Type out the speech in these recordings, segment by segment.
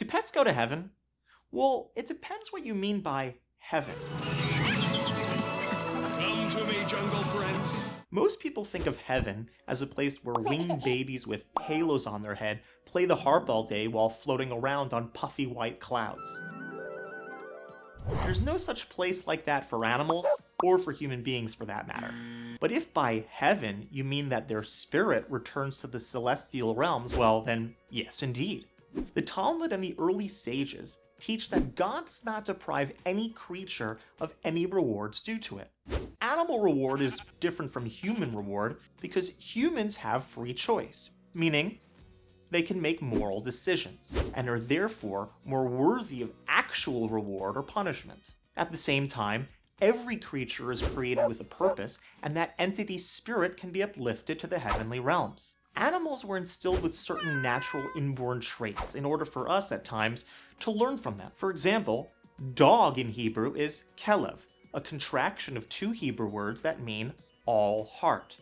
Do pets go to heaven? Well, it depends what you mean by heaven. Come to me, jungle friends. Most people think of heaven as a place where winged babies with halos on their head play the harp all day while floating around on puffy white clouds. There's no such place like that for animals, or for human beings for that matter. But if by heaven you mean that their spirit returns to the celestial realms, well then, yes indeed. The Talmud and the early sages teach that God does not deprive any creature of any rewards due to it. Animal reward is different from human reward because humans have free choice, meaning they can make moral decisions, and are therefore more worthy of actual reward or punishment. At the same time, every creature is created with a purpose, and that entity's spirit can be uplifted to the heavenly realms. Animals were instilled with certain natural inborn traits in order for us, at times, to learn from them. For example, dog in Hebrew is kelev, a contraction of two Hebrew words that mean all heart.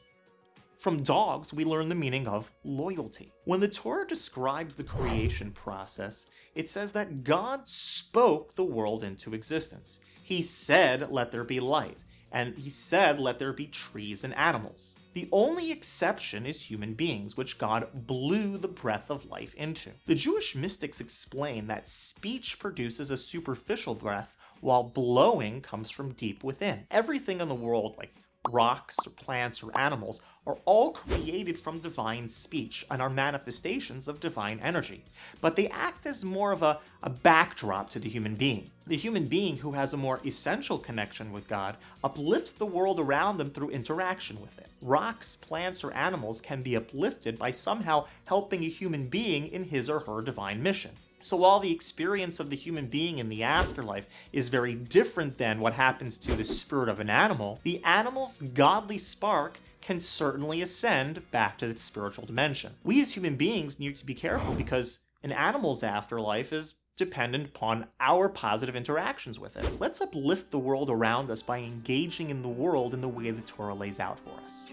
From dogs, we learn the meaning of loyalty. When the Torah describes the creation process, it says that God spoke the world into existence. He said, let there be light, and he said, let there be trees and animals. The only exception is human beings, which God blew the breath of life into. The Jewish mystics explain that speech produces a superficial breath, while blowing comes from deep within. Everything in the world, like rocks, or plants, or animals, are all created from divine speech and are manifestations of divine energy, but they act as more of a, a backdrop to the human being. The human being who has a more essential connection with God uplifts the world around them through interaction with it. Rocks, plants, or animals can be uplifted by somehow helping a human being in his or her divine mission. So while the experience of the human being in the afterlife is very different than what happens to the spirit of an animal, the animal's godly spark can certainly ascend back to its spiritual dimension. We as human beings need to be careful because an animal's afterlife is dependent upon our positive interactions with it. Let's uplift the world around us by engaging in the world in the way the Torah lays out for us.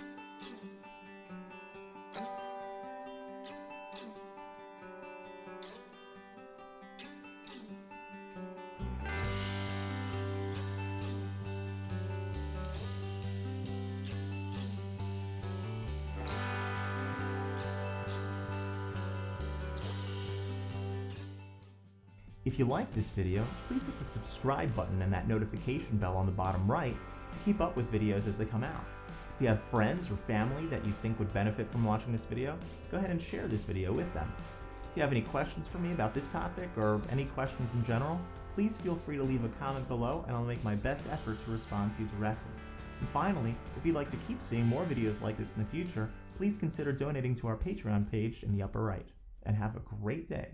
If you like this video, please hit the subscribe button and that notification bell on the bottom right to keep up with videos as they come out. If you have friends or family that you think would benefit from watching this video, go ahead and share this video with them. If you have any questions for me about this topic or any questions in general, please feel free to leave a comment below and I'll make my best effort to respond to you directly. And finally, if you'd like to keep seeing more videos like this in the future, please consider donating to our Patreon page in the upper right. And have a great day.